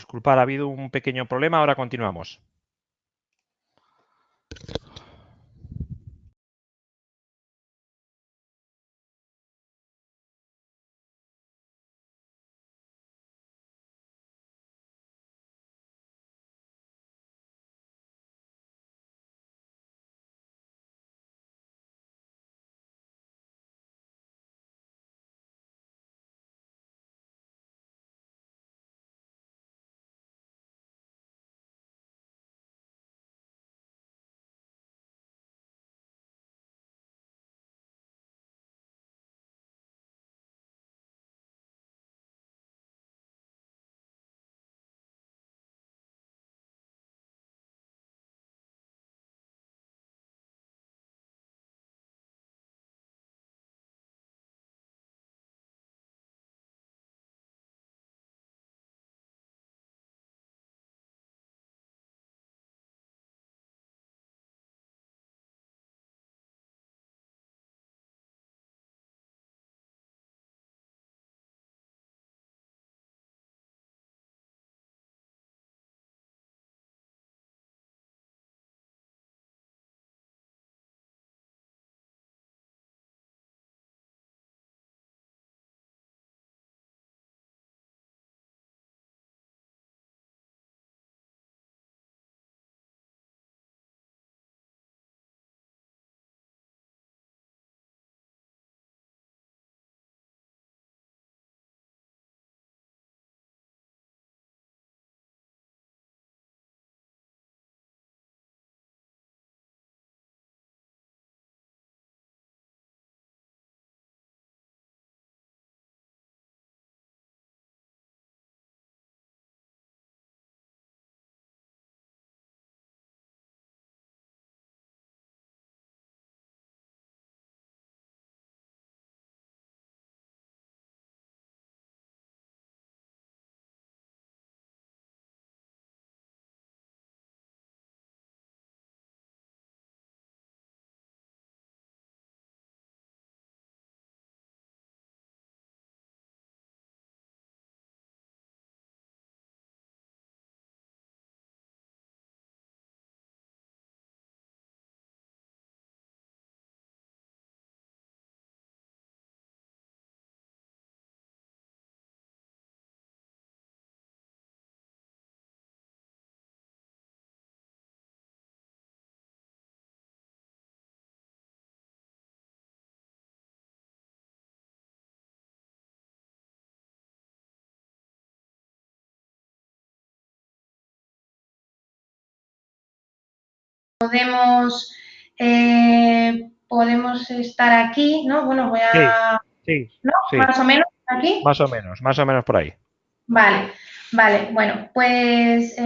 Disculpad, ha habido un pequeño problema, ahora continuamos. Podemos, eh, podemos estar aquí, ¿no? Bueno, voy a... Sí, ¿no? Más o menos aquí. Más o menos, más o menos por ahí. Vale, vale. Bueno, pues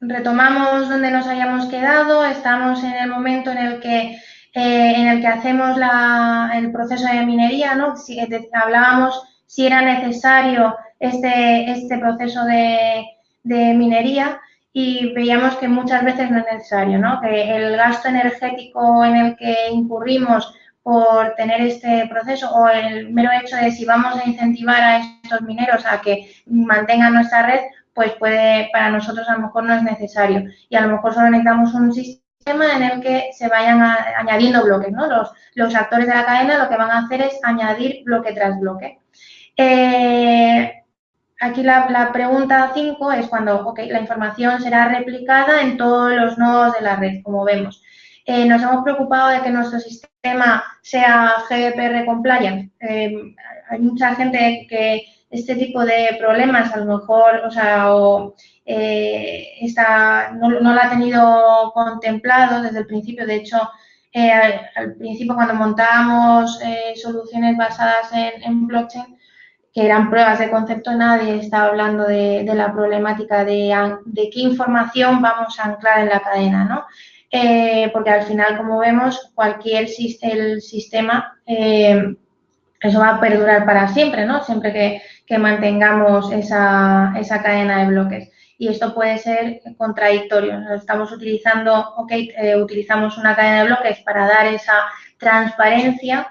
retomamos donde nos hayamos quedado. Estamos en el momento en el que, eh, en el que hacemos la, el proceso de minería, ¿no? Si, hablábamos si era necesario este, este proceso de, de minería y veíamos que muchas veces no es necesario, ¿no? Que el gasto energético en el que incurrimos por tener este proceso o el mero hecho de si vamos a incentivar a estos mineros a que mantengan nuestra red, pues puede, para nosotros a lo mejor no es necesario. Y a lo mejor solo necesitamos un sistema en el que se vayan añadiendo bloques, ¿no? Los, los actores de la cadena lo que van a hacer es añadir bloque tras bloque. Eh, Aquí la, pregunta 5 es cuando la información será replicada en todos los nodos de la red, como vemos. Eh, nos hemos preocupado de que nuestro sistema sea GDPR compliant. Eh, hay mucha gente que este tipo de problemas a lo mejor, o sea, eh, está, no, lo ha tenido contemplado desde el principio. De hecho, al, principio cuando montábamos soluciones basadas en blockchain, que eran pruebas de concepto, nadie estaba hablando de, la problemática de, qué información vamos a anclar en la cadena, ¿no? Eh, porque al final, como vemos, cualquier el sistema, eh, eso va a perdurar para siempre, ¿no? Siempre que, mantengamos esa, cadena de bloques. Y esto puede ser contradictorio. Estamos utilizando, ok, eh, utilizamos una cadena de bloques para dar esa transparencia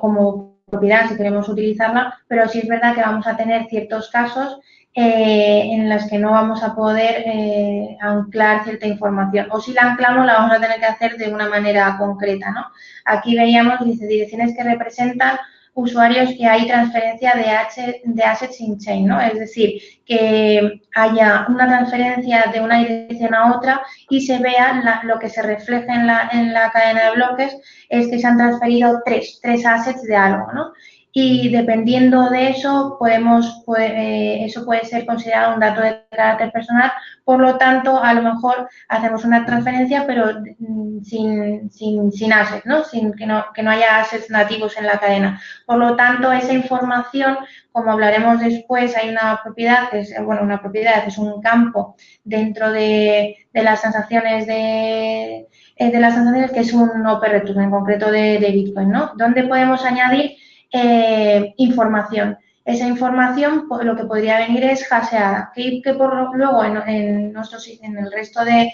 como propiedad si queremos utilizarla, pero sí es verdad que vamos a tener ciertos casos eh, en las que no vamos a poder eh, anclar cierta información. O si la anclamos, la vamos a tener que hacer de una manera concreta, ¿no? Aquí veíamos, dice, direcciones que representan usuarios que hay transferencia de, H, de assets in chain, ¿no? Es decir, que haya una transferencia de una dirección a otra y se vea lo que se refleja en la, en la cadena de bloques es que se han transferido tres, tres assets de algo, ¿no? Y dependiendo de eso, podemos, eh, eso puede ser considerado un dato de carácter personal, por lo tanto, a lo mejor hacemos una transferencia, pero mm, sin, sin, sin assets, ¿no? Sin que, no, que no haya assets nativos en la cadena. Por lo tanto, esa información, como hablaremos después, hay una propiedad, es, bueno, una propiedad es un campo dentro de, de las transacciones de, eh, de las transacciones que es un Return, en concreto de, de Bitcoin, ¿no? Donde podemos añadir eh, información. Esa información pues, lo que podría venir es haseada, que, que por luego en, en, en el resto de,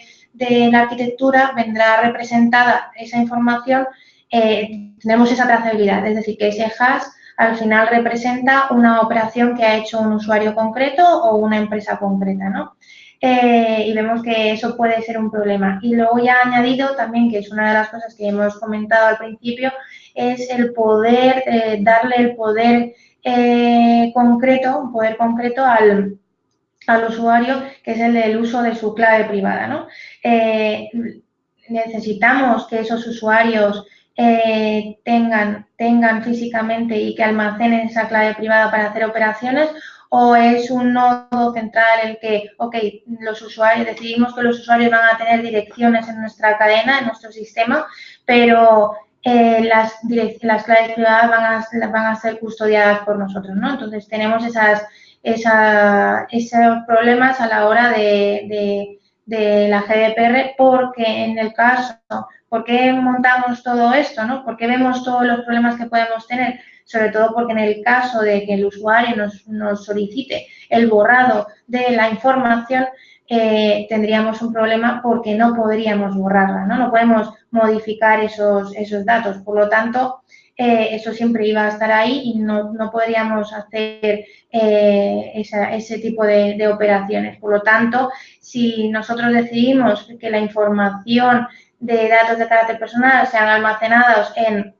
la arquitectura vendrá representada esa información, eh, tenemos esa trazabilidad, es decir, que ese hash al final representa una operación que ha hecho un usuario concreto o una empresa concreta, ¿no? Eh, y vemos que eso puede ser un problema. Y luego ya añadido también, que es una de las cosas que hemos comentado al principio, es el poder, eh, darle el poder eh, concreto, un poder concreto al, al, usuario, que es el del uso de su clave privada. ¿no? Eh, necesitamos que esos usuarios tengan, tengan físicamente y que almacenen esa clave privada para hacer operaciones o es un nodo central el que, ok, los usuarios, decidimos que los usuarios van a tener direcciones en nuestra cadena, en nuestro sistema, pero eh, las, las claves privadas van a, van a ser custodiadas por nosotros, ¿no? Entonces, tenemos esas, esa, esos problemas a la hora de, la GDPR porque en el caso, ¿por qué montamos todo esto, no? ¿Por qué vemos todos los problemas que podemos tener? Sobre todo porque en el caso de que el usuario nos, nos solicite el borrado de la información, eh, tendríamos un problema porque no podríamos borrarla, ¿no? No podemos modificar esos, esos datos. Por lo tanto, eh, eso siempre iba a estar ahí y no, no podríamos hacer eh, ese tipo de, de, operaciones. Por lo tanto, si nosotros decidimos que la información de datos de carácter personal sean almacenados en,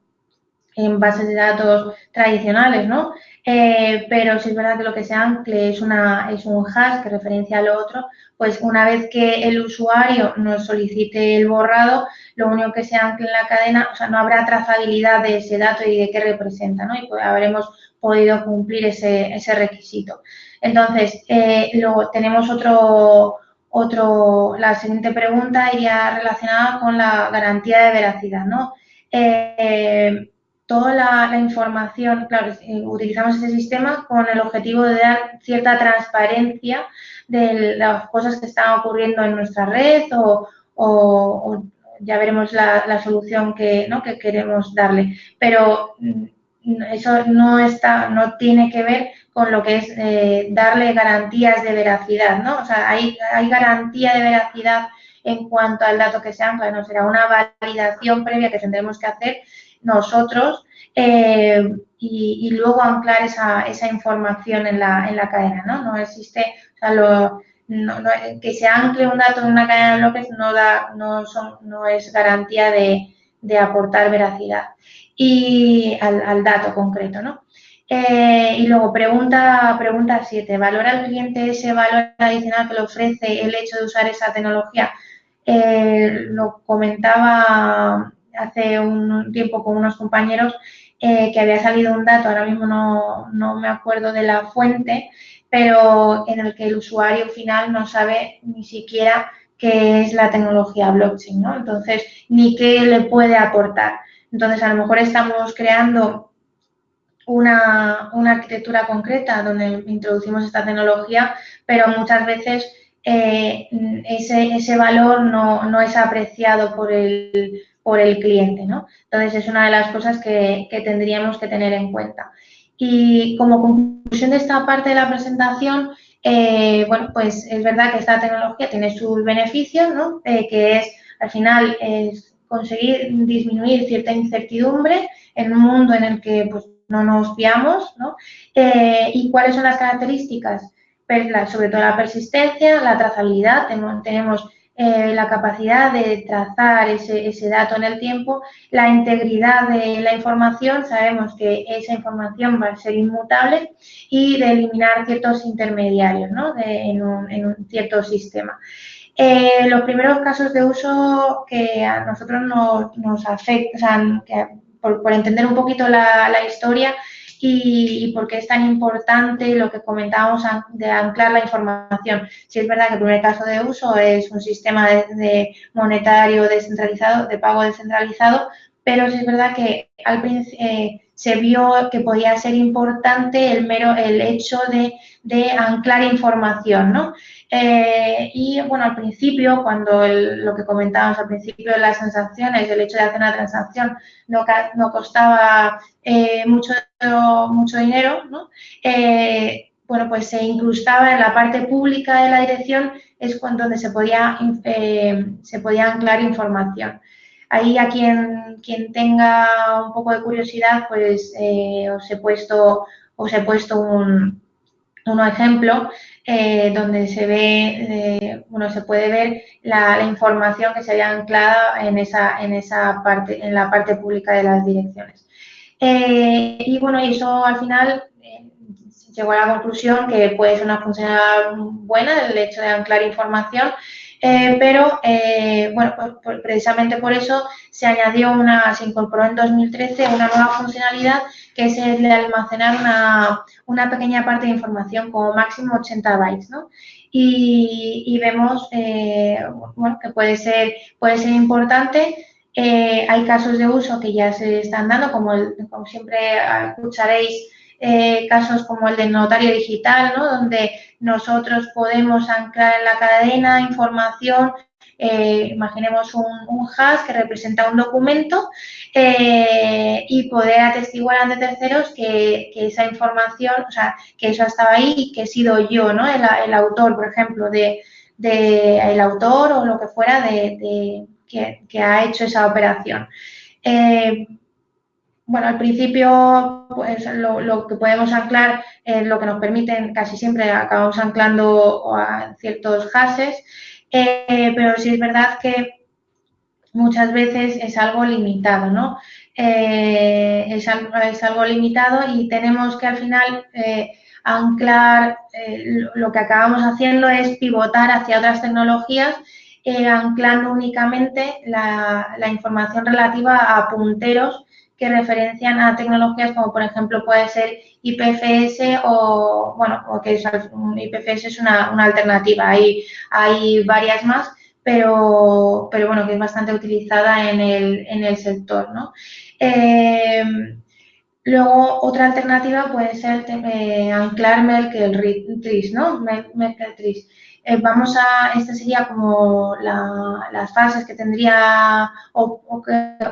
en bases de datos tradicionales, ¿no? Eh, pero si es verdad que lo que se ancle es, una, es un hash que referencia a lo otro, pues una vez que el usuario nos solicite el borrado, lo único que se ancle en la cadena, o sea, no habrá trazabilidad de ese dato y de qué representa, ¿no? Y pues habremos podido cumplir ese, requisito. Entonces, eh, luego tenemos otro, otro, la siguiente pregunta iría relacionada con la garantía de veracidad, ¿no? Eh, toda la, información, claro, eh, utilizamos ese sistema con el objetivo de dar cierta transparencia de las cosas que están ocurriendo en nuestra red o, o, ya veremos la, la solución que, ¿no? que, queremos darle. Pero mm, eso no está, no tiene que ver con lo que es eh, darle garantías de veracidad, ¿no? O sea, hay, hay garantía de veracidad en cuanto al dato que se ancla, no será una validación previa que tendremos que hacer nosotros eh, y, y, luego anclar esa, esa información en la, en la, cadena, ¿no? No existe, sea, no, que se ancle un dato en una cadena de bloques no, da, no, son, no es garantía de, de aportar veracidad y al, al dato concreto, ¿no? Eh, y luego, pregunta 7. Pregunta ¿Valora el cliente ese valor adicional que le ofrece el hecho de usar esa tecnología? Eh, lo comentaba hace un tiempo con unos compañeros eh, que había salido un dato, ahora mismo no, no, me acuerdo de la fuente, pero en el que el usuario final no sabe ni siquiera qué es la tecnología blockchain, ¿no? Entonces, ni qué le puede aportar. Entonces, a lo mejor estamos creando una, una arquitectura concreta donde introducimos esta tecnología, pero muchas veces eh, ese, ese, valor no, no, es apreciado por el, por el cliente, ¿no? Entonces, es una de las cosas que, que, tendríamos que tener en cuenta. Y como conclusión de esta parte de la presentación, eh, bueno, pues es verdad que esta tecnología tiene sus beneficios, ¿no? Eh, que es, al final, es conseguir disminuir cierta incertidumbre en un mundo en el que pues, no nos fiamos, ¿no? Eh, ¿Y cuáles son las características? sobre todo la persistencia, la trazabilidad, tenemos eh, la capacidad de trazar ese, ese, dato en el tiempo, la integridad de la información, sabemos que esa información va a ser inmutable y de eliminar ciertos intermediarios ¿no? en, un, en, un, cierto sistema. Eh, los primeros casos de uso que a nosotros nos, afectan, que por, por, entender un poquito la historia, y, por qué es tan importante lo que comentábamos de anclar la información. Si es verdad que el primer caso de uso es un sistema de, monetario descentralizado, de pago descentralizado, pero sí es verdad que al eh, se vio que podía ser importante el mero el hecho de anclar información, ¿no? Eh, y bueno, al principio, cuando lo que comentábamos al principio de las transacciones, el hecho de hacer una transacción no, no costaba eh, mucho, mucho dinero, ¿no? Eh, bueno, pues se incrustaba en la parte pública de la dirección, es donde se podía, se podía anclar información. Ahí a quien, quien tenga un poco de curiosidad, pues os he puesto, os he puesto un, un ejemplo eh, donde se ve, eh, bueno, se puede ver la, información que se había anclado en esa, en esa parte, en la parte pública de las direcciones. Eh, y bueno, eso al final llegó a la conclusión que puede ser una funcionalidad buena el hecho de anclar información, pero bueno, pues, precisamente por eso se añadió una, se incorporó en 2013 una nueva funcionalidad que es el de almacenar una, una pequeña parte de información, como máximo 80 bytes, ¿no? Y, vemos eh, bueno, que puede ser, puede ser importante. Eh, hay casos de uso que ya se están dando, como, como siempre escucharéis, eh, casos como el del notario digital, ¿no? donde nosotros podemos anclar en la cadena información eh, imaginemos un, hash que representa un documento eh, y poder atestiguar ante terceros que, esa información, o sea, que eso estaba ahí y que he sido yo, ¿no? El, autor, por ejemplo, de, el autor o lo que fuera de, que, ha hecho esa operación. Eh, bueno, al principio, pues lo, que podemos anclar, lo que nos permiten, casi siempre acabamos anclando a ciertos hashes, eh, pero sí es verdad que muchas veces es algo limitado, ¿no? Eh, es, algo, limitado y tenemos que al final eh, anclar, lo que acabamos haciendo es pivotar hacia otras tecnologías, anclando únicamente la información relativa a punteros que referencian a tecnologías como por ejemplo puede ser IPFS o, bueno, o que IPFS es una, alternativa, hay, hay varias más, pero, pero bueno, que es bastante utilizada en el, en el sector, ¿no? Eh, luego, otra alternativa puede ser eh, anclar Merkle Trees, ¿no? Merkle Trees. Eh, vamos a, esta sería como las fases que tendría, o,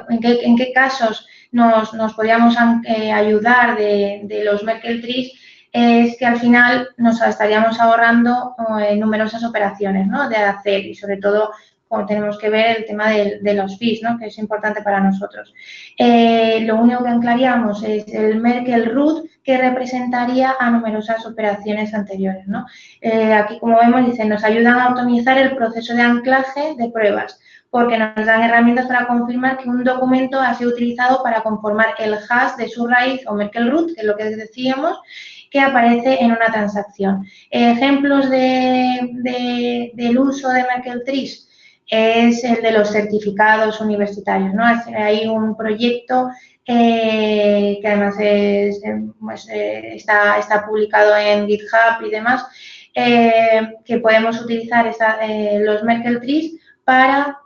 en, qué, en, qué, casos nos, nos podríamos eh, ayudar de, los Merkle Trees, es que al final nos estaríamos ahorrando eh, numerosas operaciones de hacer y sobre todo como tenemos que ver el tema de, los fees, que es importante para nosotros. Eh, lo único que anclaríamos es el Merkle root, que representaría a numerosas operaciones anteriores. Eh, aquí, como vemos, dice, nos ayudan a optimizar el proceso de anclaje de pruebas, porque nos dan herramientas para confirmar que un documento ha sido utilizado para conformar el hash de su raíz o Merkle root, que es lo que decíamos, que aparece en una transacción. Ejemplos de, de, del uso de Merkle trees, es el de los certificados universitarios. ¿no? Hay un proyecto eh, que además es, pues, eh, está, está, publicado en GitHub y demás, eh, que podemos utilizar los Merkle trees para,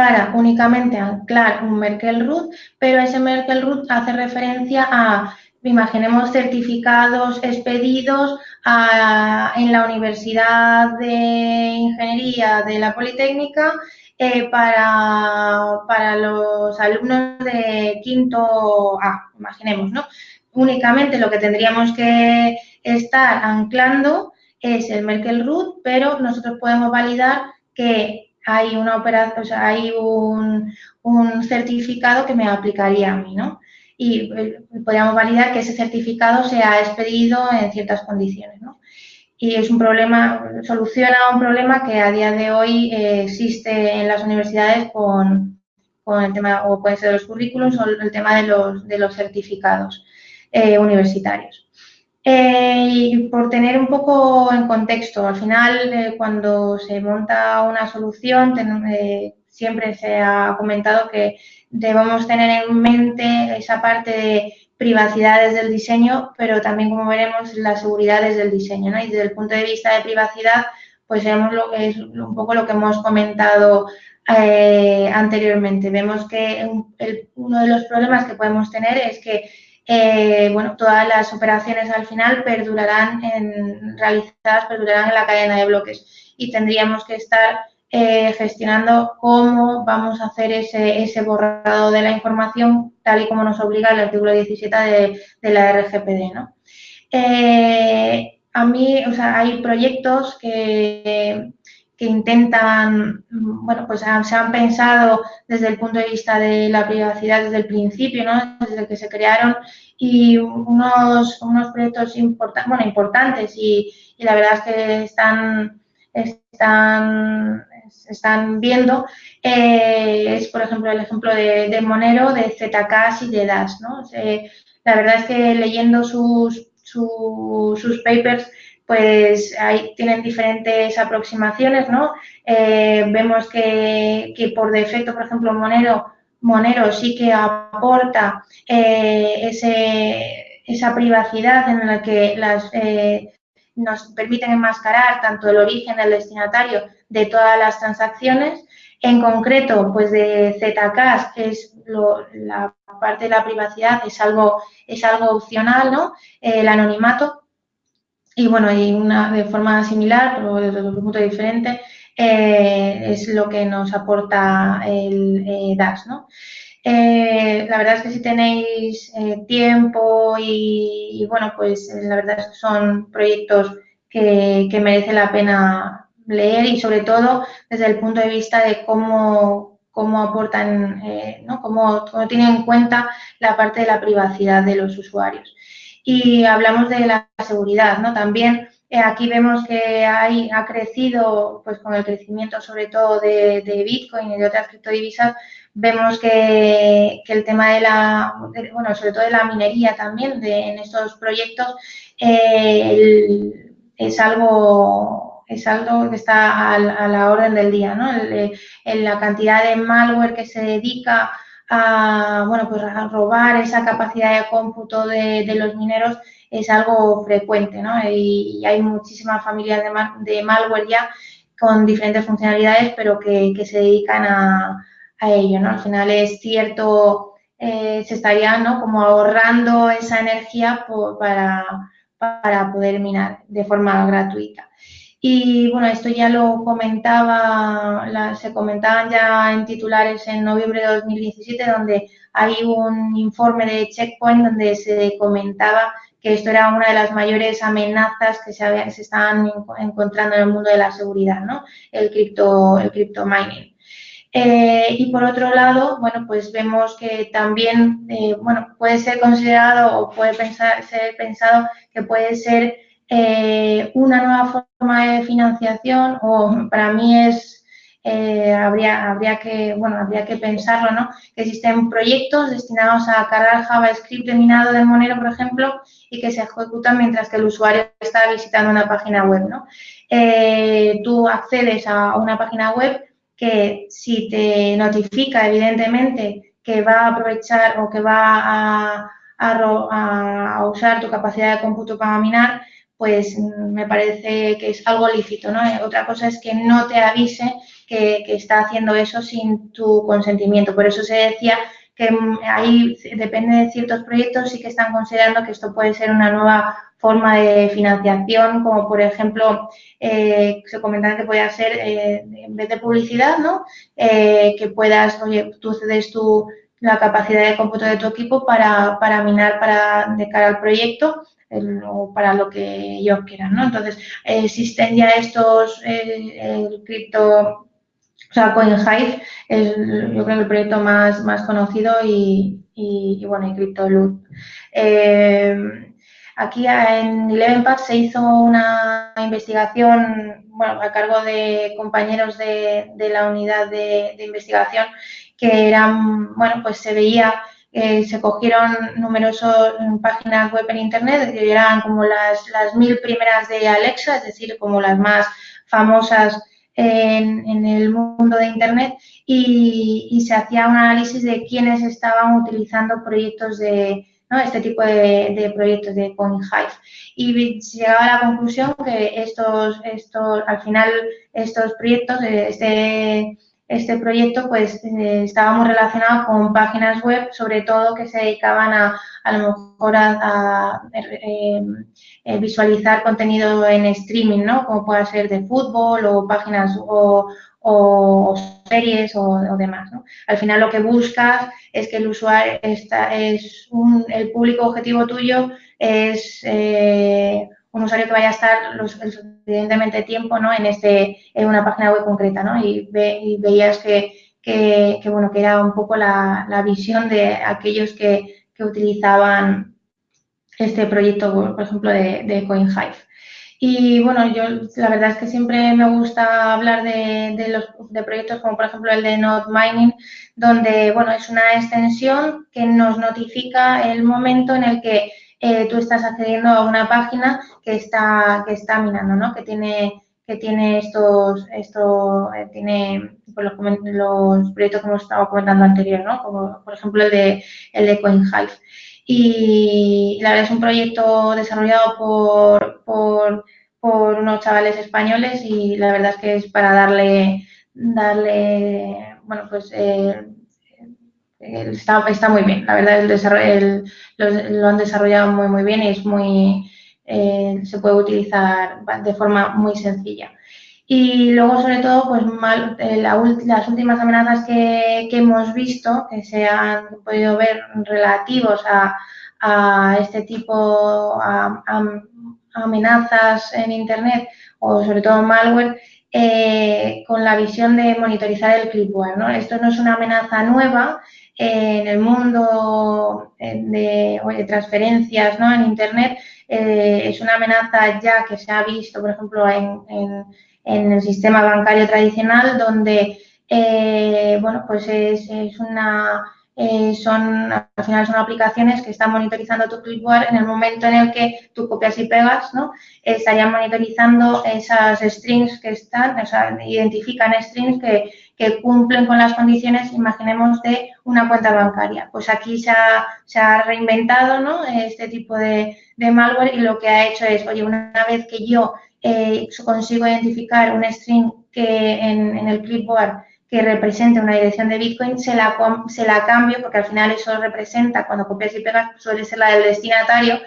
para únicamente anclar un Merkle root, pero ese Merkle root hace referencia a imaginemos certificados expedidos en la Universidad de Ingeniería de la Politécnica eh, para, para, los alumnos de quinto A, imaginemos, ¿no? Únicamente lo que tendríamos que estar anclando es el Merkle root, pero nosotros podemos validar que hay una operación, o sea, hay un, certificado que me aplicaría a mí, ¿no? y eh, podríamos validar que ese certificado se ha expedido en ciertas condiciones. ¿no? y es un problema, soluciona un problema que a día de hoy eh, existe en las universidades con, con, el tema, o puede ser los currículums o el tema de los, de los certificados eh, universitarios. Eh, y por tener un poco en contexto, al final cuando se monta una solución siempre se ha comentado que debemos tener en mente esa parte de privacidad desde el diseño, pero también, como veremos, la seguridad desde el diseño. Y desde el punto de vista de privacidad, pues vemos lo que es un poco lo que hemos comentado eh, anteriormente. Vemos que uno de los problemas que podemos tener es que eh, bueno, todas las operaciones al final perdurarán en, realizadas, perdurarán en la cadena de bloques y tendríamos que estar eh, gestionando cómo vamos a hacer ese, ese, borrado de la información tal y como nos obliga el artículo 17 de, la RGPD. ¿no? Eh, a mí, o sea, hay proyectos que, que intentan, bueno, pues se han pensado desde el punto de vista de la privacidad desde el principio, ¿no? desde que se crearon, y unos, unos proyectos bueno, importantes y, y, la verdad es que están, están están viendo eh, es, por ejemplo, el ejemplo de, Monero, de ZK y de Dash. ¿no? la verdad es que leyendo sus, sus papers, pues ahí tienen diferentes aproximaciones, ¿no? Eh, vemos que, por defecto, por ejemplo, Monero, Monero sí que aporta eh, ese, esa privacidad en la que las, nos permiten enmascarar tanto el origen del destinatario de todas las transacciones. En concreto, pues de Zcash, que es la parte de la privacidad, es algo, es algo opcional, ¿no? El anonimato. Y bueno, y una de forma similar, pero desde otro punto diferente, eh, es lo que nos aporta el eh, DAX, ¿no? Eh, la verdad es que si tenéis tiempo y, bueno, pues la verdad son proyectos que, que merece la pena leer y sobre todo desde el punto de vista de cómo, cómo aportan, eh, ¿no? cómo, tienen en cuenta la parte de la privacidad de los usuarios. Y hablamos de la seguridad, ¿no? También eh, aquí vemos que hay, ha crecido, pues con el crecimiento sobre todo de, Bitcoin y de otras criptodivisas, vemos que, el tema de la, bueno, sobre todo de la minería también de, en estos proyectos eh, es algo es algo que está a, la orden del día, ¿no? en la cantidad de malware que se dedica a, bueno, pues a robar esa capacidad de cómputo de, los mineros es algo frecuente, ¿no? Y, hay muchísimas familias de, malware ya con diferentes funcionalidades, pero que, se dedican a, ello, ¿no? Al final es cierto, eh, se estaría, ¿no? Como ahorrando esa energía para, para poder minar de forma gratuita. Y bueno, esto ya lo comentaba, se comentaban ya en titulares en noviembre de 2017, donde hay un informe de Checkpoint donde se comentaba que esto era una de las mayores amenazas que se, se estaban encontrando en el mundo de la seguridad, ¿no? El cripto, el crypto mining. Eh, y por otro lado, bueno, pues vemos que también, eh, bueno, puede ser considerado o puede pensar, ser pensado que puede ser eh, una nueva forma de financiación o para mí es eh, habría, habría que bueno habría que pensarlo no que existen proyectos destinados a cargar JavaScript de minado de Monero por ejemplo y que se ejecutan mientras que el usuario está visitando una página web no eh, tú accedes a una página web que si te notifica evidentemente que va a aprovechar o que va a, a, a usar tu capacidad de cómputo para minar pues mm, me parece que es algo lícito, ¿no? Eh, otra cosa es que no te avise que, está haciendo eso sin tu consentimiento. Por eso se decía que mm, ahí depende de ciertos proyectos, sí que están considerando que esto puede ser una nueva forma de financiación, como por ejemplo, eh, se comentaba que puede ser, eh, en vez de publicidad, ¿no? que puedas, oye, tú cedes tu, la capacidad de cómputo de tu equipo para, para minar para, de cara al proyecto o para lo que ellos quieran, ¿no? Entonces, existen ya estos, el, cripto, o sea, CoinHive es yo creo el proyecto más, más conocido y, y, bueno, y CryptoLoot. Eh, aquí en Eleven se hizo una investigación bueno, a cargo de compañeros de, la unidad de, investigación que eran, bueno, pues se veía, eh, se cogieron numerosas páginas web en Internet, que eran como las, las mil primeras de Alexa, es decir, como las más famosas en, el mundo de Internet y, se hacía un análisis de quiénes estaban utilizando proyectos de, este tipo de, proyectos de CoinHive. Y llegaba a la conclusión que estos, estos, al final, estos proyectos, este este proyecto pues eh, estaba muy relacionado con páginas web, sobre todo que se dedicaban a, a lo mejor a, eh, eh, visualizar contenido en streaming, ¿no? Como pueda ser de fútbol o páginas o, series o, demás, ¿no? Al final lo que buscas es que el usuario está, es un, el público objetivo tuyo es un usuario que vaya a estar lo suficientemente tiempo ¿no? en, este, en una página web concreta, ¿no? Y, veías que, que, bueno, que era un poco la, la visión de aquellos que, que, utilizaban este proyecto, por ejemplo, de, de CoinHive. Y bueno, yo la verdad es que siempre me gusta hablar de, de, los, de proyectos como por ejemplo el de Node Mining, donde bueno, es una extensión que nos notifica el momento en el que eh, tú estás accediendo a una página que está, que está minando, ¿no? Que tiene, que tiene estos, esto, eh, tiene pues, los, proyectos que hemos estado comentando anterior, ¿no? Como por ejemplo el de, el de CoinHive. Y la verdad es un proyecto desarrollado por, por, por unos chavales españoles y la verdad es que es para darle, darle bueno, pues eh, está, está muy bien. La verdad, el, lo, han desarrollado muy, muy bien y es muy, eh, se puede utilizar de forma muy sencilla. Y luego, sobre todo, pues mal, eh, las últimas amenazas que, que, hemos visto, que se han podido ver relativos a, a este tipo, a, amenazas en Internet o sobre todo malware, eh, con la visión de monitorizar el clipboard. ¿no? Esto no es una amenaza nueva, en el mundo de, transferencias ¿no? en Internet eh, es una amenaza ya que se ha visto, por ejemplo, en, el sistema bancario tradicional, donde eh, bueno, pues es, es una eh, son, al final son aplicaciones que están monitorizando tu clipboard en el momento en el que tú copias y pegas, ¿no? Estarían monitorizando esas strings que están, o sea, identifican strings que, que cumplen con las condiciones, imaginemos, de una cuenta bancaria. Pues aquí se ha, reinventado, ¿no? Este tipo de, malware y lo que ha hecho es, oye, una vez que yo eh, consigo identificar un string que en, el clipboard que represente una dirección de Bitcoin, se la cambio, porque al final eso representa, cuando copias y pegas, suele ser la del destinatario,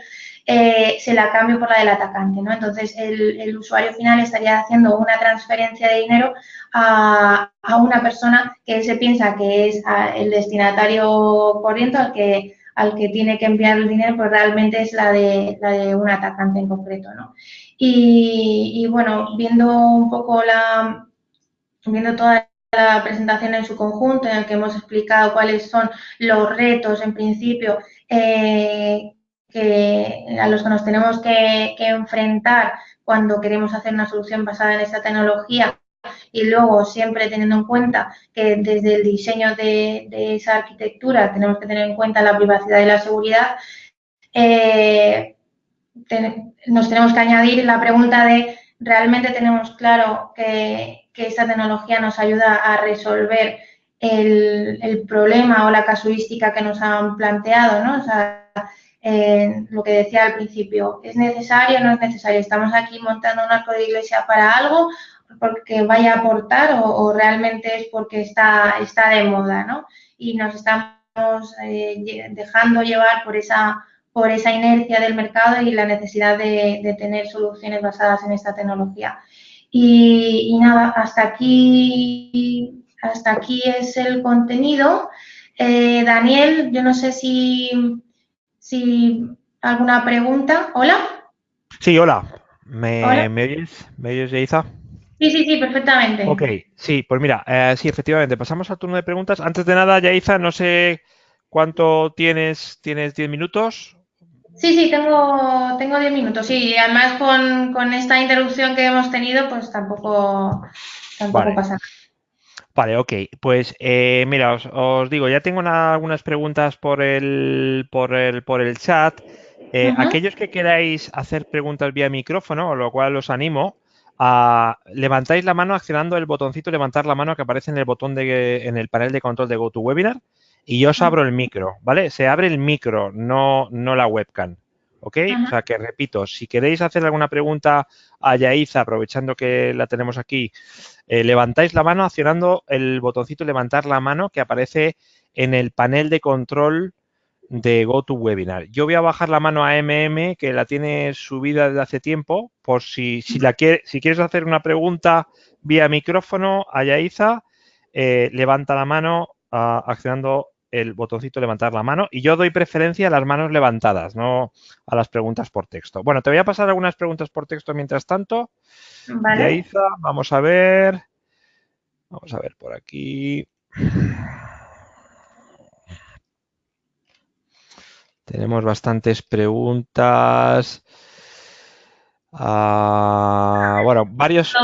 eh, se la cambio por la del atacante, ¿no? Entonces, el, usuario final estaría haciendo una transferencia de dinero a, una persona que él se piensa que es el destinatario corriente al que, tiene que enviar el dinero, pues realmente es la de, la de un atacante en concreto, ¿no? Y, y bueno, viendo un poco la, viendo toda la presentación en su conjunto, en el que hemos explicado cuáles son los retos, en principio, eh, que, a los que nos tenemos que, enfrentar cuando queremos hacer una solución basada en esta tecnología y luego siempre teniendo en cuenta que desde el diseño de, esa arquitectura tenemos que tener en cuenta la privacidad y la seguridad, eh, nos tenemos que añadir la pregunta de realmente tenemos claro que que esta tecnología nos ayuda a resolver el, problema o la casuística que nos han planteado, ¿no? O sea, lo que decía al principio, ¿es necesario o no es necesario? ¿Estamos aquí montando un arco de iglesia para algo porque vaya a aportar o, realmente es porque está, está de moda, ¿no? Y nos estamos eh, dejando llevar por esa, por esa inercia del mercado y la necesidad de, de tener soluciones basadas en esta tecnología. Y, nada, hasta aquí, hasta aquí es el contenido. Eh, Daniel, yo no sé si, si alguna pregunta. ¿Hola? Sí, hola. ¿Me, oyes? ¿Me oyes, Yaiza? Sí, sí, sí, perfectamente. Ok, sí, pues mira, eh, sí, efectivamente, pasamos al turno de preguntas. Antes de nada, Yaiza, no sé cuánto tienes, ¿tienes 10 minutos? Sí, sí, tengo, tengo 10 minutos. Sí, y además con, esta interrupción que hemos tenido, pues tampoco, tampoco pasa nada. Vale, ok. Pues eh, mira, os, digo, ya tengo algunas preguntas por el, por el, por el chat. Eh, aquellos que queráis hacer preguntas vía micrófono, lo cual os animo, a levantáis la mano accionando el botoncito levantar la mano que aparece en el botón de en el panel de control de GoToWebinar y yo os abro el micro, ¿vale? Se abre el micro, no, no la webcam. ¿Ok? O sea que repito, si queréis hacer alguna pregunta a Yaiza, aprovechando que la tenemos aquí, eh, levantáis la mano accionando el botoncito levantar la mano que aparece en el panel de control de GoToWebinar. Yo voy a bajar la mano a MM, que la tiene subida desde hace tiempo, por si, si, la si quieres hacer una pregunta vía micrófono a Yaiza, eh, levanta la mano uh, accionando el botoncito levantar la mano y yo doy preferencia a las manos levantadas, no a las preguntas por texto. Bueno, te voy a pasar algunas preguntas por texto mientras tanto. Vale. vamos a ver. Vamos a ver por aquí. Tenemos bastantes preguntas. Ah, bueno, varios.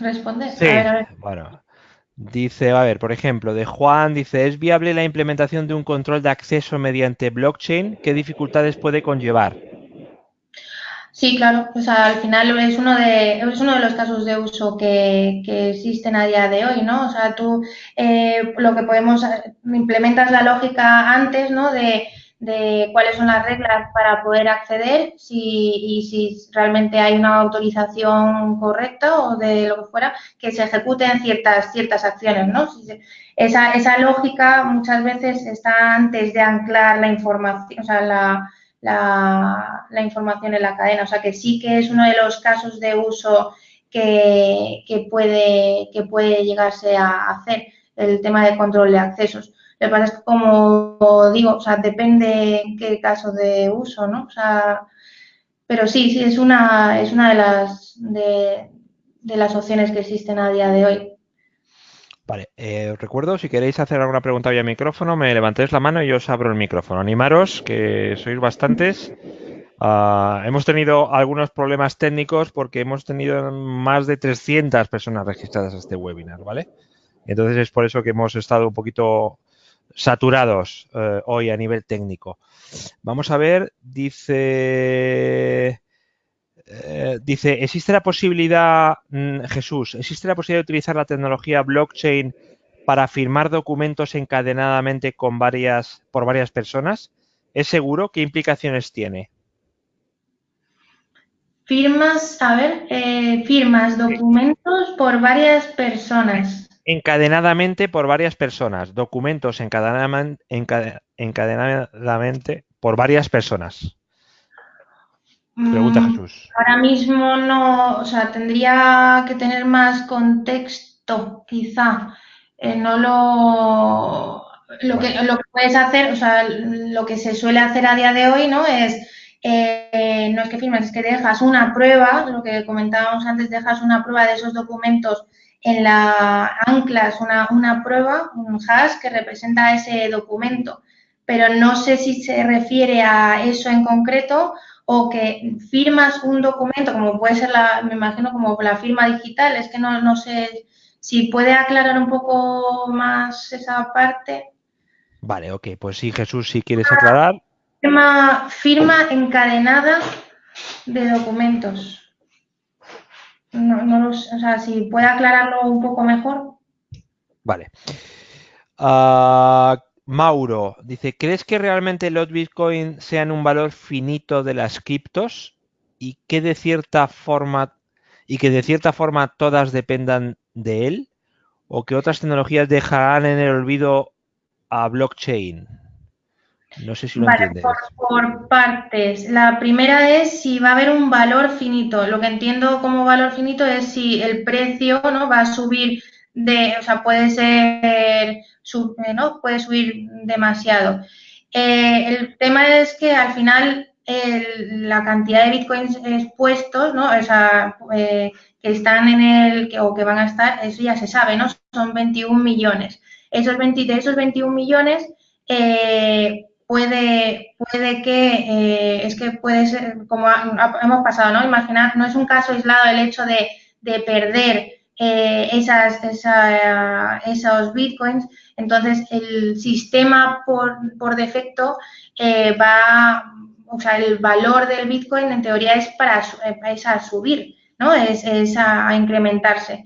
Responde, Sí, bueno. Dice, a ver, por ejemplo, de Juan, dice, ¿es viable la implementación de un control de acceso mediante blockchain? ¿Qué dificultades puede conllevar? Sí, claro, pues al final es uno de, es uno de los casos de uso que, que existen a día de hoy, ¿no? O sea, tú eh, lo que podemos, implementas la lógica antes, ¿no? De, de cuáles son las reglas para poder acceder si, y si realmente hay una autorización correcta o de lo que fuera, que se ejecuten ciertas, ciertas acciones, ¿no? Esa, esa lógica muchas veces está antes de anclar la información, o sea, la, la, la, información en la cadena. O sea, que sí que es uno de los casos de uso que, que puede, que puede llegarse a hacer el tema de control de accesos. Lo que pasa es que, como digo, o sea, depende en qué caso de uso, ¿no? O sea, pero sí, sí, es una, es una de las, de, las opciones que existen a día de hoy. Vale, eh, os recuerdo, si queréis hacer alguna pregunta vía micrófono, me levantéis la mano y yo os abro el micrófono. Animaros, que sois bastantes. Ah, hemos tenido algunos problemas técnicos porque hemos tenido más de 300 personas registradas a este webinar, ¿vale? Entonces es por eso que hemos estado un poquito saturados eh, hoy a nivel técnico. Vamos a ver, dice... Eh, dice, ¿existe la posibilidad, mm, Jesús, existe la posibilidad de utilizar la tecnología blockchain para firmar documentos encadenadamente con varias, por varias personas? ¿Es seguro? ¿Qué implicaciones tiene? Firmas, a ver, eh, firmas documentos por varias personas encadenadamente por varias personas. Documentos encadenadamente, encadenadamente por varias personas. Pregunta mm, Jesús. Ahora mismo no, o sea, tendría que tener más contexto, quizá. Eh, no lo, lo, que, lo que puedes hacer, o sea, lo que se suele hacer a día de hoy, ¿no? Es, eh, no es que firmes, es que dejas una prueba, lo que comentábamos antes, dejas una prueba de esos documentos en la anclas una, una prueba, un hash que representa ese documento, pero no sé si se refiere a eso en concreto o que firmas un documento, como puede ser la, me imagino como la firma digital, es que no, no sé si puede aclarar un poco más esa parte. Vale, ok, pues sí, Jesús, si quieres aclarar. Firma, firma encadenada de documentos. No, no o sea, si puede aclararlo un poco mejor. Vale. Ah, Mauro dice, ¿crees que realmente los Bitcoin sean un valor finito de las criptos y que de cierta forma y que de cierta forma todas dependan de él o que otras tecnologías dejarán en el olvido a blockchain? No sé si lo vale, Por, partes. La primera es si va a haber un valor finito. Lo que entiendo como valor finito es si el precio no va a subir de, o sea, puede ser, eh, ¿no? Puede subir demasiado. Eh, el tema es que al final la cantidad de bitcoins expuestos, ¿no? O sea, eh, que están en el, o que van a estar, eso ya se sabe, ¿no? Son 21 millones. Esos 20, de esos 21 millones, puede, puede que, eh, es que puede ser, como hemos pasado, ¿no? Imaginar, no es un caso aislado el hecho de, perder eh, esas, esos bitcoins, entonces el sistema por, por defecto eh, va, o sea, el valor del bitcoin en teoría es para es a subir, ¿no? Es, es a incrementarse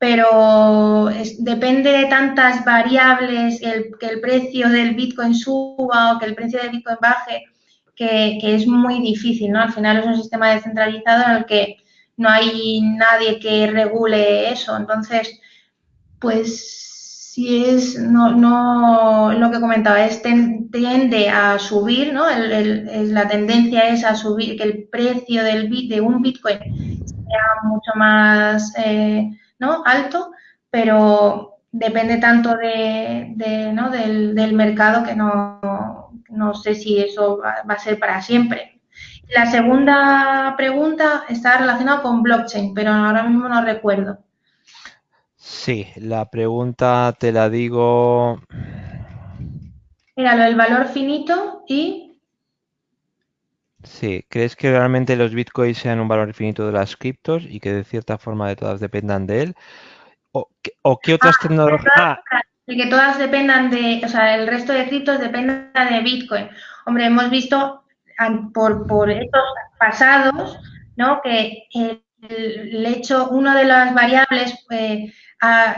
pero depende de tantas variables, que el precio del Bitcoin suba o que el precio del Bitcoin baje, que, es muy difícil, ¿no? Al final es un sistema descentralizado en el que no hay nadie que regule eso. Entonces, pues si es, no, no, lo que comentaba, es tiende a subir, ¿no? la tendencia es a subir, que el precio de un Bitcoin sea mucho más... Eh, ¿no? alto, pero depende tanto de, ¿no? del, mercado que no, no sé si eso va, a ser para siempre. La segunda pregunta está relacionada con blockchain, pero ahora mismo no recuerdo. Sí, la pregunta te la digo. Era lo del valor finito y. Sí, ¿crees que realmente los bitcoins sean un valor infinito de las criptos y que de cierta forma de todas dependan de él? ¿O, qué otras ah, tecnologías? Ah. que todas dependan de, o sea, el resto de criptos dependa de Bitcoin. Hombre, hemos visto por, por estos pasados, ¿no? Que el, hecho, una de las variables eh,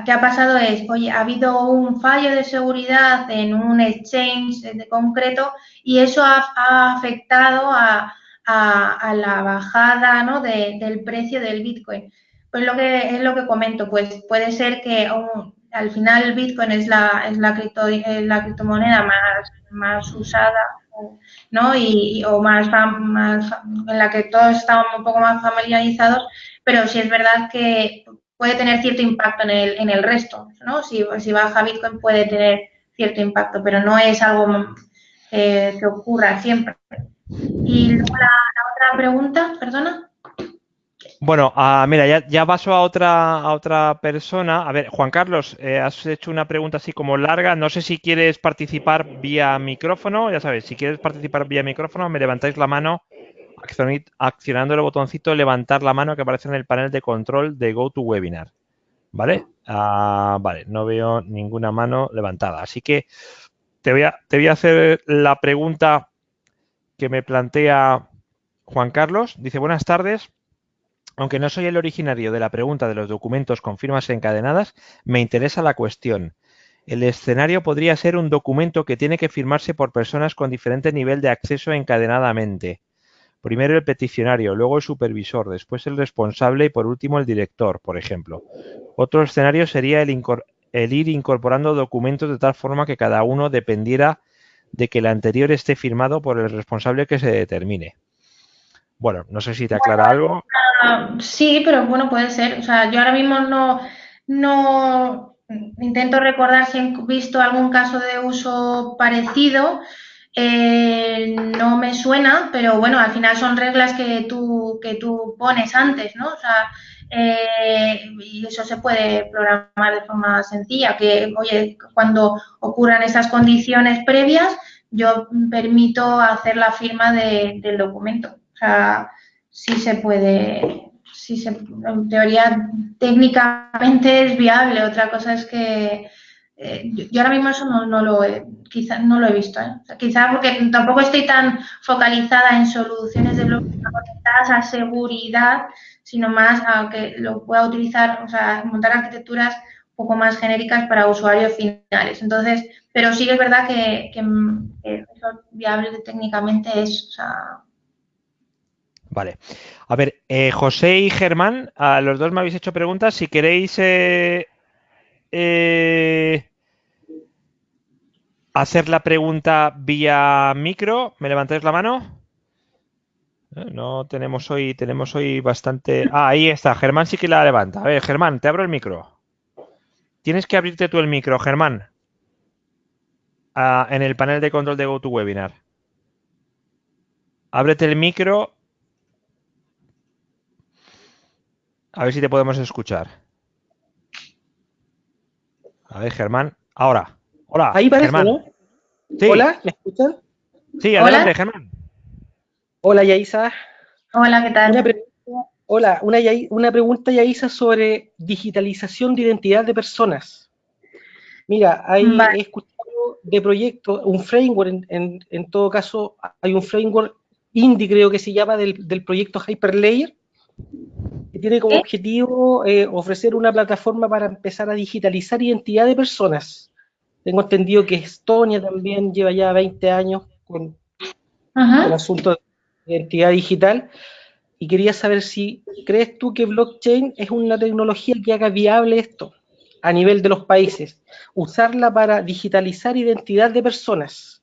que ha pasado es, oye, ha habido un fallo de seguridad en un exchange de concreto y eso ha, afectado a, la bajada ¿no? del precio del Bitcoin. Pues lo que es lo que comento, pues puede ser que al final Bitcoin es la, es la, cripto, la criptomoneda más, más usada ¿no? Y, o más, más en la que todos estamos un poco más familiarizados, pero sí es verdad que puede tener cierto impacto en el, en el resto, ¿no? Si, baja Bitcoin puede tener cierto impacto, pero no es algo eh, que ocurra siempre. Y luego la, otra pregunta, perdona. Bueno, ah, mira, ya, ya, paso a otra, a otra persona. A ver, Juan Carlos, eh, has hecho una pregunta así como larga. No sé si quieres participar vía micrófono. Ya sabes, si quieres participar vía micrófono, me levantáis la mano accionando el botoncito levantar la mano que aparece en el panel de control de GoToWebinar. ¿Vale? Ah, vale, no veo ninguna mano levantada. Así que te voy, a, te voy a hacer la pregunta que me plantea Juan Carlos. Dice, buenas tardes. Aunque no soy el originario de la pregunta de los documentos con firmas encadenadas, me interesa la cuestión. El escenario podría ser un documento que tiene que firmarse por personas con diferente nivel de acceso encadenadamente. Primero el peticionario, luego el supervisor, después el responsable y por último el director, por ejemplo. Otro escenario sería el, ir incorporando documentos de tal forma que cada uno dependiera de que el anterior esté firmado por el responsable que se determine. Bueno, no sé si te aclara algo. Ah, sí, pero bueno, puede ser. O sea, yo ahora mismo no, no intento recordar si he visto algún caso de uso parecido. Eh, no me suena, pero bueno, al final son reglas que tú, que tú pones antes, ¿no? O sea, eh, y eso se puede programar de forma sencilla, que, oye, cuando ocurran esas condiciones previas, yo permito hacer la firma del documento. O sea, sí se puede, sí se, en teoría técnicamente es viable. Otra cosa es que eh, yo, ahora mismo eso no, lo he, quizá, no lo he visto. ¿eh? quizá porque tampoco estoy tan focalizada en soluciones de bloques conectadas a seguridad, sino más a que lo pueda utilizar, o sea, montar arquitecturas un poco más genéricas para usuarios finales. Entonces, pero sí es verdad que, eso viable técnicamente es, Vale. A ver, eh, José y Germán, a los dos me habéis hecho preguntas. Si queréis eh, hacer la pregunta vía micro. ¿Me levantáis la mano? Eh, no tenemos hoy, tenemos hoy bastante. Ah, ahí está. Germán sí que la levanta. A ver, Germán, te abro el micro. Tienes que abrirte tú el micro, Germán. Ah, en el panel de control de GoToWebinar. Ábrete el micro. A ver si te podemos escuchar. A ver, Germán. Ahora. Hola. Ahí parece, ¿no? Hola, ¿me escuchan? Sí, adelante, Germán. Hola, Yaisa. Hola, ¿qué tal? hola, una, una pregunta, Yaisa, sobre digitalización de identidad de personas. Mira, hay, he escuchado de proyectos, un framework, en, todo caso, hay un framework indie, creo que se llama, del, proyecto Hyperlayer, que tiene como objetivo eh, ofrecer una plataforma para empezar a digitalizar identidad de personas. Tengo entendido que Estonia también lleva ya 20 años con el asunto de identidad digital. Y quería saber si crees tú que blockchain es una tecnología que haga viable esto a nivel de los países, usarla para digitalizar identidad de personas.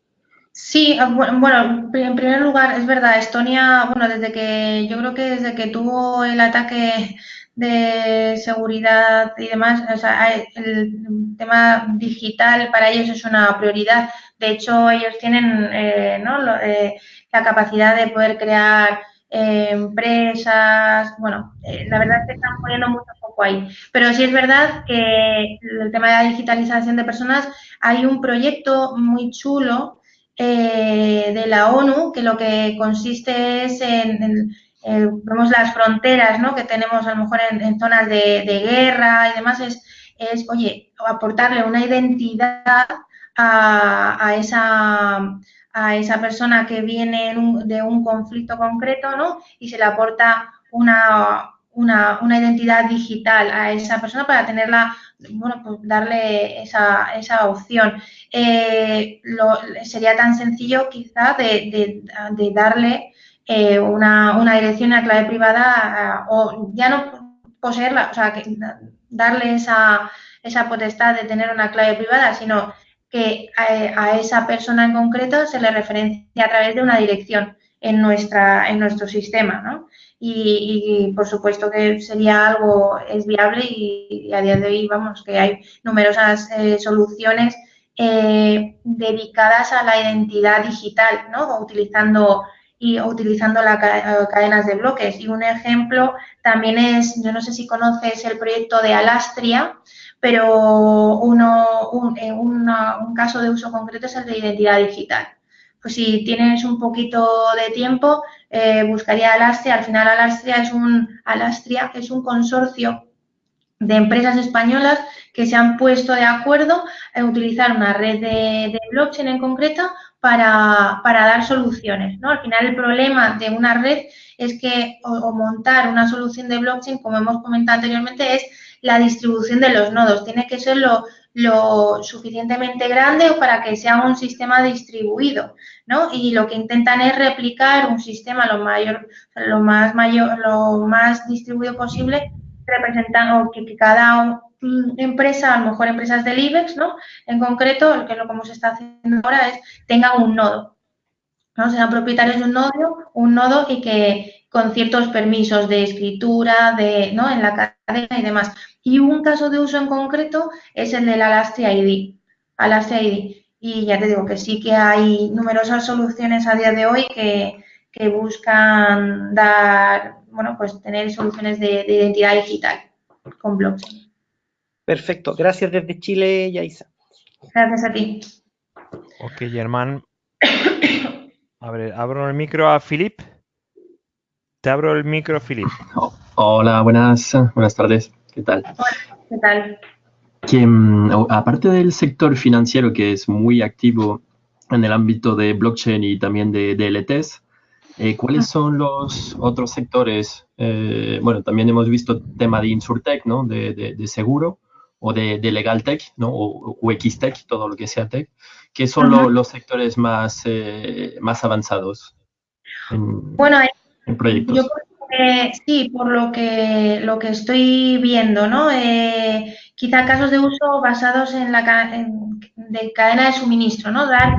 Sí, ah, bueno, en primer lugar, es verdad, Estonia, bueno, desde que, yo creo que desde que tuvo el ataque de seguridad y demás, o sea, el tema digital para ellos es una prioridad. De hecho, ellos tienen eh, ¿no? Eh, la capacidad de poder crear eh, empresas, bueno, la verdad es que están poniendo mucho poco ahí. Pero sí es verdad que el tema de la digitalización de personas, hay un proyecto muy chulo de la ONU que lo que consiste es en eh, vemos las fronteras ¿no? que tenemos a lo mejor en, zonas de, guerra y demás, es, es, oye, aportarle una identidad a, esa, a esa persona que viene de un conflicto concreto ¿no? y se le aporta una, una, una, identidad digital a esa persona para tenerla, bueno, pues darle esa, esa opción. Eh, sería tan sencillo quizá de, de darle eh, una, una, dirección, una clave privada o ya no poseerla, o sea, que darle esa, esa potestad de tener una clave privada, sino que a, esa persona en concreto se le referencia a través de una dirección en, nuestra, en nuestro sistema, ¿no? Y, por supuesto que sería algo, es viable y, a día de hoy, vamos, que hay numerosas eh, soluciones eh, dedicadas a la identidad digital, ¿no? Utilizando y utilizando las eh, cadenas de bloques. Y un ejemplo también es, yo no sé si conoces el proyecto de Alastria, pero uno, un, un caso de uso concreto es el de identidad digital. Pues si tienes un poquito de tiempo, eh, buscaría Alastria. Al final Alastria es un, Alastria es un consorcio de empresas españolas que se han puesto de acuerdo en utilizar una red de blockchain en concreto para, para, dar soluciones. ¿no? Al final el problema de una red es que o, montar una solución de blockchain, como hemos comentado anteriormente, es la distribución de los nodos. Tiene que ser lo, lo suficientemente grande para que sea un sistema distribuido, ¿no? Y lo que intentan es replicar un sistema lo mayor, lo más mayor, lo más distribuido posible, representando que, que cada empresa, a lo mejor empresas del IBEX, ¿no? En concreto, que es lo que se está haciendo ahora es tengan un nodo, ¿no? Sean propietarios de un nodo, un nodo y que con ciertos permisos de escritura, de, ¿no? En la cadena y demás. Y un caso de uso en concreto es el del Alastria ID. Alastria ID. Y ya te digo que sí que hay numerosas soluciones a día de hoy que, que buscan dar, bueno, pues tener soluciones de identidad digital con blockchain. Perfecto, gracias desde Chile, Yaisa. Gracias a ti. Ok, Germán. abro el micro a Filip. Te abro el micro, Filip. hola, buenas, buenas tardes. ¿Qué tal? Hola, ¿qué tal? Que, mm, aparte del sector financiero que es muy activo en el ámbito de blockchain y también de DLTs, eh, ¿cuáles son los otros sectores? Eh, bueno, también hemos visto tema de Insurtech, ¿no? De, de seguro o de, de Legal Tech, ¿no? O, o Tech, todo lo que sea tech, que son los sectores más, eh, más avanzados en, bueno, en proyectos. Yo sí, por lo que, lo que estoy viendo, ¿no? Eh, quizá casos de uso basados en la de cadena de suministro, ¿no? Dar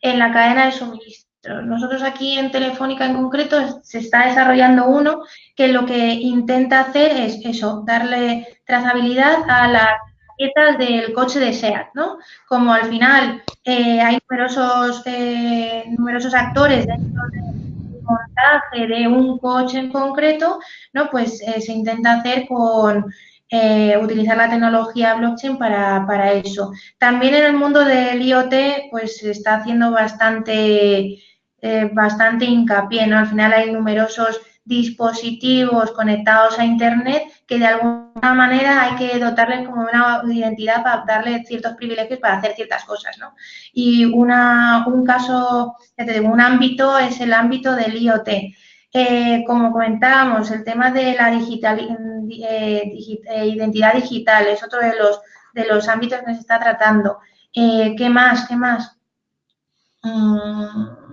en la cadena de suministro. Nosotros aquí en Telefónica en concreto se está desarrollando uno que lo que intenta hacer es eso, darle trazabilidad a las piezas del coche de SEAT, ¿no? Como al final eh, hay numerosos, eh, numerosos actores dentro del montaje de un coche en concreto, ¿no? Pues eh, se intenta hacer con utilizar la tecnología blockchain para, eso. También en el mundo del IoT, pues se está haciendo bastante, eh, bastante hincapié, ¿no? Al final hay numerosos dispositivos conectados a Internet que de alguna manera hay que dotarles como una identidad para darle ciertos privilegios para hacer ciertas cosas, ¿no? Y una, un caso, ya te digo, un ámbito es el ámbito del IoT. Eh, como comentábamos, el tema de la digital, eh, identidad digital es otro de los, de los ámbitos que se está tratando. ¿Qué más? ¿Qué más? Mm,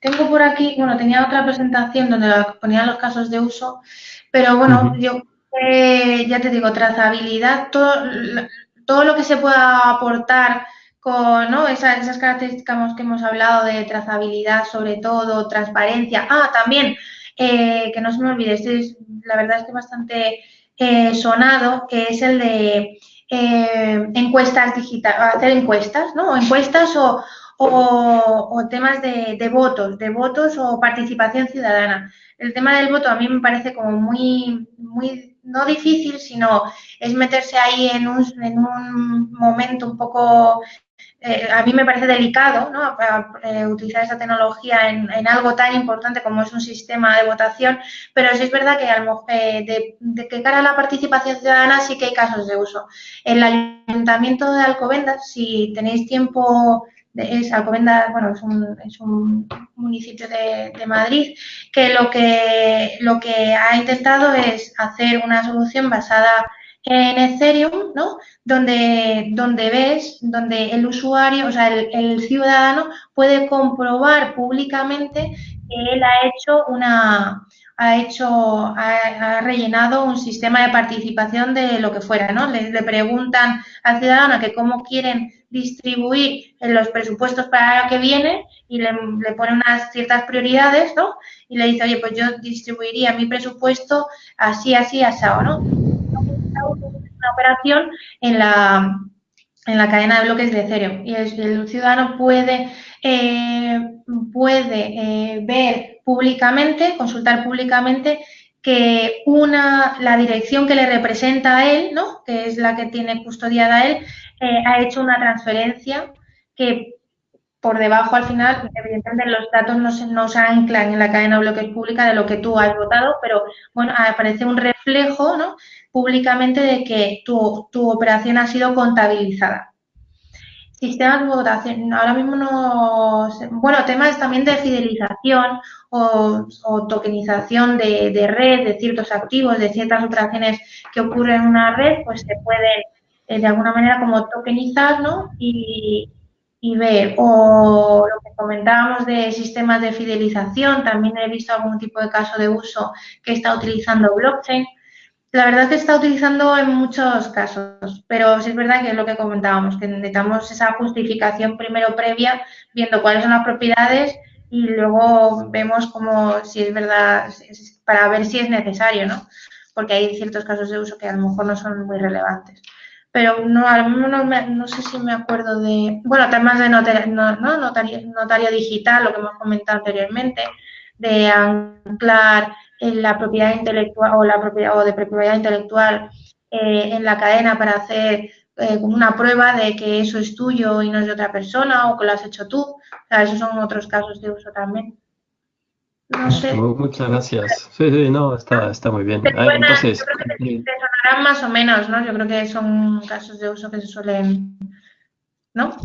tengo por aquí, bueno, tenía otra presentación donde ponía los casos de uso, pero bueno, yo ya te digo, trazabilidad, todo, todo lo que se pueda aportar con ¿no? esas, características que hemos hablado de trazabilidad, sobre todo, transparencia. Ah, también, eh, que no se me olvide, este la verdad es que bastante eh, sonado, que es el de eh, encuestas digitales, hacer encuestas, ¿no? Encuestas o, o, temas de, votos, de votos o participación ciudadana. El tema del voto a mí me parece como muy, muy no difícil, sino es meterse ahí en un, en un momento un poco eh, a mí me parece delicado ¿no? Eh, utilizar esa tecnología en, algo tan importante como es un sistema de votación, pero sí es verdad que eh, de, de, que cara a la participación ciudadana sí que hay casos de uso. El Ayuntamiento de Alcobendas, si tenéis tiempo es Alcobendas, bueno, es un, es un municipio de, Madrid, que lo, que lo que ha intentado es hacer una solución basada en Ethereum, ¿no? Donde, donde ves, donde el usuario, o sea, el, ciudadano puede comprobar públicamente que él ha hecho una, ha hecho, ha, rellenado un sistema de participación de lo que fuera, ¿no? Le, le preguntan al ciudadano que cómo quieren distribuir en los presupuestos para lo que viene y le, pone unas ciertas prioridades, ¿no? Y le dice, oye, pues yo distribuiría mi presupuesto así, así, asado, ¿no? Una operación en la, en la cadena de bloques de Ethereum y el, ciudadano puede, eh, puede eh, ver públicamente, consultar públicamente que una, la dirección que le representa a él, ¿no? que es la que tiene custodiada él, eh, ha hecho una transferencia que por debajo al final, evidentemente los datos no se, no se anclan en la cadena de bloques pública de lo que tú has votado, pero bueno, aparece un reflejo ¿no? públicamente de que tu, tu operación ha sido contabilizada. Sistemas de votación, ahora mismo no. Bueno, temas también de fidelización o, tokenización de, de, red, de ciertos activos, de ciertas operaciones que ocurren en una red, pues se pueden de alguna manera como tokenizar, ¿no? Y, y ver. O lo que comentábamos de sistemas de fidelización, también he visto algún tipo de caso de uso que está utilizando blockchain. La verdad es que está utilizando en muchos casos, pero sí es verdad que es lo que comentábamos, que necesitamos esa justificación primero previa, viendo cuáles son las propiedades y luego vemos cómo, si es verdad, para ver si es necesario, ¿no? Porque hay ciertos casos de uso que a lo mejor no son muy relevantes. Pero no, a lo no, no sé si me acuerdo de, bueno, temas de notario, no, notario, notario digital, lo que hemos comentado anteriormente, de anclar en la propiedad intelectual o la propiedad o de propiedad intelectual eh, en la cadena para hacer eh, una prueba de que eso es tuyo y no es de otra persona o que lo has hecho tú. O sea, esos son otros casos de uso también. No sé. Muchas gracias. Sí, sí, no, está, está muy bien. Ah, entonces, yo creo que te, sonarán más o menos, ¿no? Yo creo que son casos de uso que se suelen, ¿no?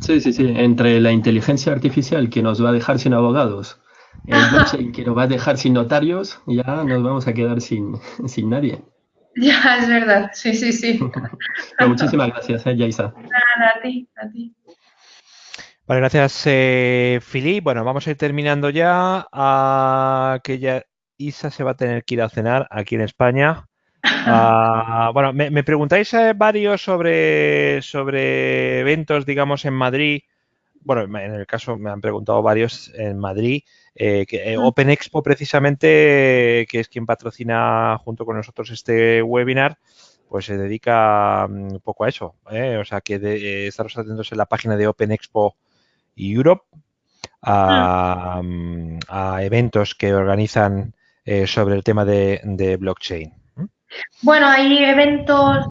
Sí, sí, sí. Entre la inteligencia artificial que nos va a dejar sin abogados el blockchain que nos va a dejar sin notarios, ya nos vamos a quedar sin, sin nadie. Ya, es verdad, sí, sí, sí. muchísimas gracias, eh, Yaisa. Nada, a ti, a ti. Vale, gracias, eh, Fili. Bueno, vamos a ir terminando ya. A que ya Isa se va a tener que ir a cenar aquí en España. Ah, bueno, me, preguntáis eh, varios sobre, sobre eventos, digamos, en Madrid. Bueno, en el caso me han preguntado varios en Madrid. Eh, que, eh, Open Expo precisamente, que es quien patrocina junto con nosotros este webinar, pues se dedica mm, un poco a eso. O sea que de, estaros atentos en la página de Open Expo Europe a, mm, a eventos que organizan sobre el tema de, blockchain. Bueno, hay eventos